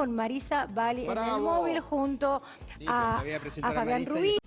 con Marisa Bali en el móvil junto Sí, a, Fabián Rubí.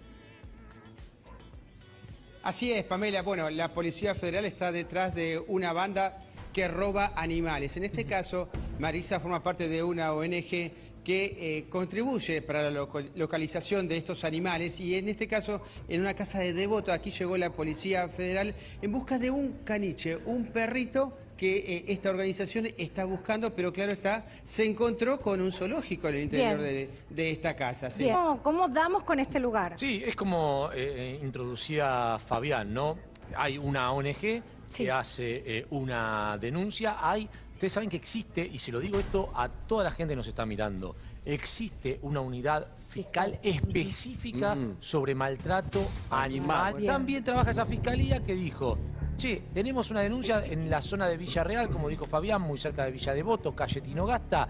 Así es, Pamela. Bueno, la Policía Federal está detrás de una banda que roba animales. En este caso, Marisa forma parte de una ONG que eh, contribuye para la localización de estos animales y en este caso en una casa de Devoto aquí llegó la Policía Federal en busca de un caniche, un perrito que eh, esta organización está buscando, pero claro está, se encontró con un zoológico en el interior de, de esta casa. sí. ¿Cómo, cómo damos con este lugar? Sí, es como eh, introducía Fabián, ¿no? Hay una ONG Sí. que hace eh, una denuncia, hay, ustedes saben que existe, y se lo digo esto a toda la gente que nos está mirando, existe una unidad fiscal específica sobre maltrato animal. Bien. También trabaja esa fiscalía que dijo, che, tenemos una denuncia en la zona de Villarreal, como dijo Fabián, muy cerca de Villa Devoto, calle Tinogasta,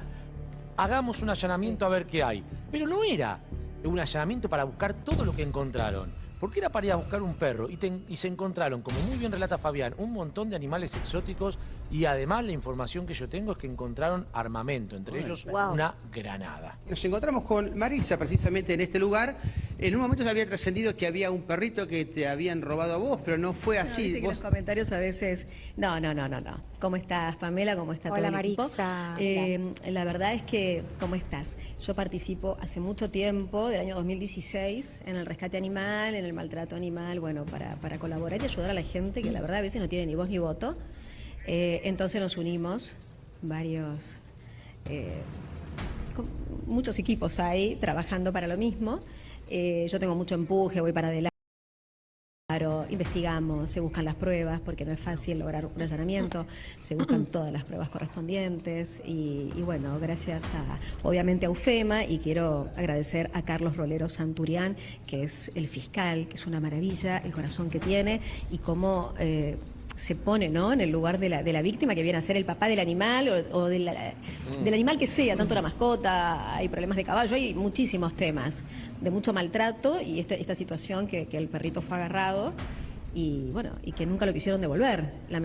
hagamos un allanamiento a ver qué hay. Pero no era un allanamiento para buscar todo lo que encontraron. Porque era para ir a buscar un perro y, te- y se encontraron, como muy bien relata Fabián, un montón de animales exóticos y además la información que yo tengo es que encontraron armamento, entre ellos Wow. una granada. Nos encontramos con Marisa precisamente en este lugar. En un momento se había trascendido que había un perrito que te habían robado a vos, pero no fue No, así. que Vos- los comentarios a veces. No, no, no, no, no. ¿Cómo estás, Pamela? ¿Cómo está Hola, todo el? Maritza. Eh, la verdad es que, ¿cómo estás? Yo participo hace mucho tiempo, del año 2016, en el rescate animal, en el maltrato animal, bueno, para, para colaborar y ayudar a la gente que la verdad a veces no tiene ni voz ni voto. Eh, entonces nos unimos varios. eh, con- muchos equipos hay trabajando para lo mismo. Eh, yo tengo mucho empuje, voy para adelante. Claro, investigamos, se buscan las pruebas porque no es fácil lograr un allanamiento, se buscan todas las pruebas correspondientes y, y bueno, gracias a, obviamente a UFEMA y quiero agradecer a Carlos Rolero Santurián, que es el fiscal, que es una maravilla, el corazón que tiene y cómo eh, se pone ¿no? en el lugar de la, de la víctima que viene a ser el papá del animal o, o de la- del animal que sea, tanto la mascota, hay problemas de caballo, hay muchísimos temas de mucho maltrato y esta, esta situación que, que el perrito fue agarrado y bueno, y que nunca lo quisieron devolver, lamentablemente.